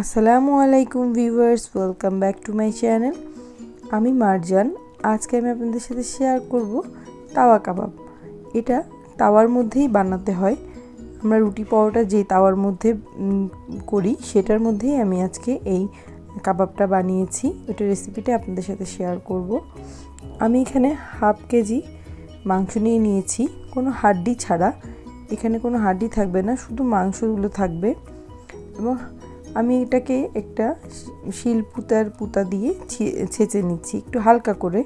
আসসালামু আলাইকুম viewers welcome back to my channel আমি মারজান। আজকে আমি আপনাদের সাথে শেয়ার করব তাওয়া কাবাব। এটা তাওয়ার মধ্যেই বানাতে হয়। আমরা রুটি পরোটা যে তাওয়ার মধ্যে করি, সেটার মধ্যেই আমি আজকে এই কাবাবটা বানিয়েছি। ওইটা রেসিপিটা আপনাদের সাথে শেয়ার করব। আমি এখানে হাফ কেজি মাংস নিয়ে নিয়েছি। কোনো হাড্ডি ছাড়া। এখানে কোনো হাড্ডি থাকবে না, শুধু মাংসগুলো থাকবে। এবং আমি এটাকে একটা শিল পুতার পুতা দিয়ে ছেঁচে নিচ্ছি, একটু হালকা করে।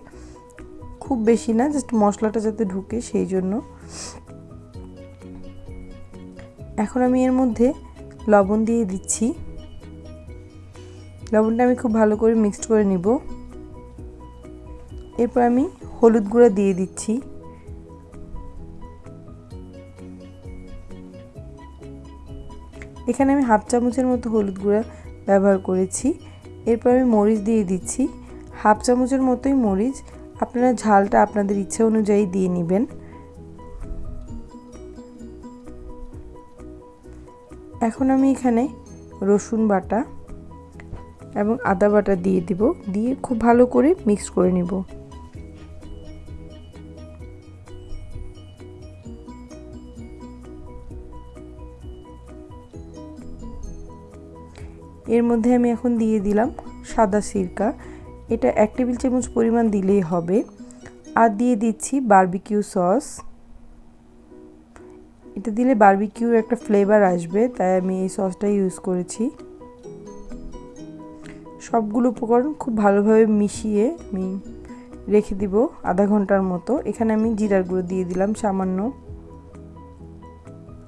খুব বেশি না জাস্ট মশলাটা যাতে ঢুকে সেই জন্য। এখন আমি এর মধ্যে লবণ দিয়ে দিচ্ছি। লবণটা আমি খুব ভালো করে মিক্সড করে নিব। এরপর আমি হলুদ গুঁড়া দিয়ে দিচ্ছি। এখানে আমি হাফ চামচের মতো হলুদ গুঁড়া ব্যবহার করেছি। এরপর আমি মরিচ দিয়ে দিচ্ছি। হাফ চামচের মতোই মরিচ আপনারা ঝালটা আপনাদের ইচ্ছা অনুযায়ী দিয়ে নেবেন। এখন আমি এখানে রসুন বাটা এবং আদা বাটা দিয়ে দিব। দিয়ে খুব ভালো করে মিক্স করে নিব। এর মধ্যে আমি এখন দিয়ে দিলাম সাদা সিরকা। এটা এক টেবিল চামচ পরিমাণ দিলেই হবে। আর দিয়ে দিচ্ছি বারবিকিউ সস এটা দিলে বারবিকিউর একটা ফ্লেভার আসবে, তাই আমি এই সসটা ইউজ করেছি। সবগুলো উপকরণ খুব ভালোভাবে মিশিয়ে আমি রেখে দিব আধা ঘণ্টার মতো। এখানে আমি জিরার গুঁড়ো দিয়ে দিলাম সামান্য।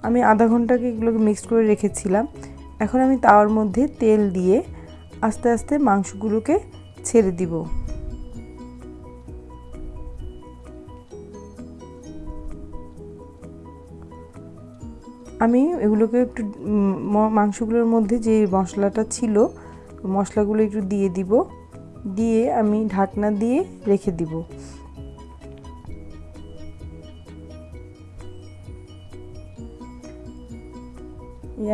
আমি আধা ঘন্টাকে এগুলোকে মিক্স করে রেখেছিলাম। এখন আমি তাওয়ার মধ্যে তেল দিয়ে আস্তে আস্তে মাংসগুলোকে ছেড়ে দিব। আমি এগুলোকে একটু মাংসগুলোর মধ্যে যে মশলাটা ছিল, মশলাগুলো একটু দিয়ে দিব। দিয়ে আমি ঢাকনা দিয়ে রেখে দিব।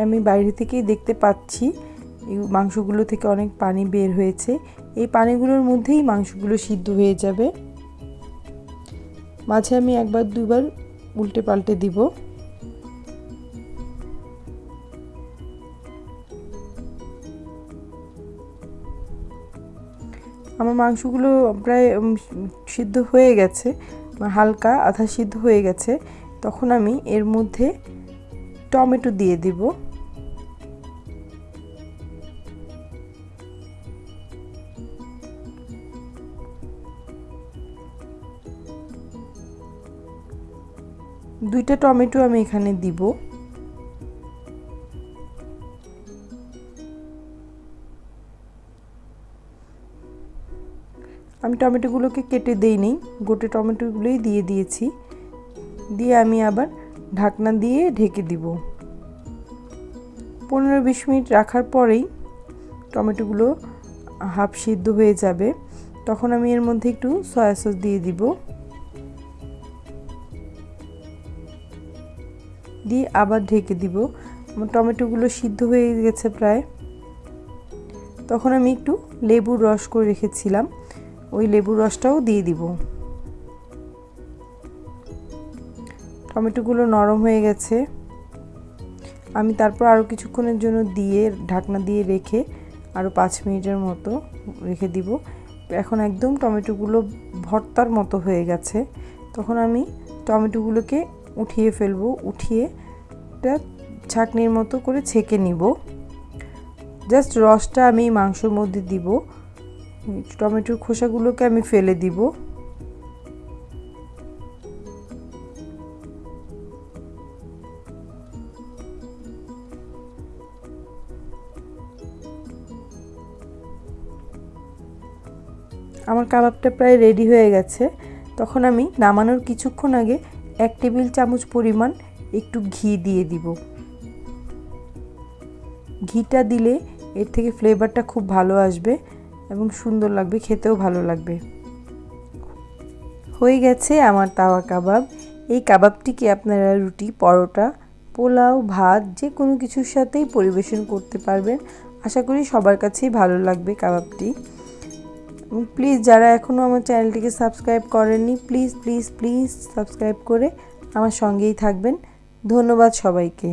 আমি বাইরে থেকেই দেখতে পাচ্ছি। এই মাংসগুলো থেকে অনেক পানি বের হয়েছে। এই পানিগুলোর মধ্যেই মাংসগুলো সিদ্ধ হয়ে যাবে। মাঝে আমি একবার, দুবার উল্টে পাল্টে দিব। আমার মাংসগুলো প্রায় সিদ্ধ হয়ে গেছে। হালকা আধা সিদ্ধ হয়ে গেছে। তখন আমি এর মধ্যে টমেটো দিয়ে দিব। দুইটা টমেটো আমি এখানে দিব। আমি টমেটোগুলোকে কেটে দেইনি, গোটে টমেটোগুলোই দিয়ে দিয়েছি। দিয়ে আমি আবার ঢাকনা দিয়ে ঢেকে দিব। পনেরো বিশ মিনিট রাখার পরেই টমেটোগুলো হাফ সিদ্ধ হয়ে যাবে। তখন আমি এর মধ্যে একটু সয়া সস দিয়ে দিব। দিয়ে আবার ঢেকে দিব। আমার টমেটোগুলো সিদ্ধ হয়ে গেছে প্রায়। তখন আমি একটু লেবুর রস করে রেখেছিলাম। ওই লেবুর রসটাও দিয়ে দিব। টমেটোগুলো নরম হয়ে গেছে। আমি তারপর আরও কিছুক্ষণের জন্য দিয়ে, ঢাকনা দিয়ে রেখে আরও পাঁচ মিনিটের মতো রেখে দিব। এখন একদম টমেটোগুলো ভর্তার মতো হয়ে গেছে। তখন আমি টমেটোগুলোকে উঠিয়ে ফেলব, উঠিয়ে এটা ছাকনির মতো করে ছেঁকে নিব। জাস্ট রসটা আমি মাংসর মধ্যে দিব। টমেটোর খোসাগুলোকে আমি ফেলে দিব। আমার কাবাবটা প্রায় রেডি হয়ে গেছে। তখন আমি নামানোর কিছুক্ষণ আগে এক টেবিল চামচ পরিমাণ একটু ঘি দিয়ে দিব। ঘিটা দিলে এর থেকে ফ্লেভারটা খুব ভালো আসবে এবং সুন্দর লাগবে, খেতেও ভালো লাগবে। হয়ে গেছে আমার তাওয়া কাবাব। এই কাবাবটিকে আপনারা রুটি, পরোটা, পোলাও, ভাত যে কোনো কিছুর সাথেই পরিবেশন করতে পারবেন। আশা করি সবার কাছেই ভালো লাগবে কাবাবটি। প্লিজ যারা এখনও আমার চ্যানেলটিকে সাবস্ক্রাইব করেননি প্লিজ প্লিজ প্লিজ সাবস্ক্রাইব করে আমার সঙ্গেই থাকবেন। ধন্যবাদ সবাইকে।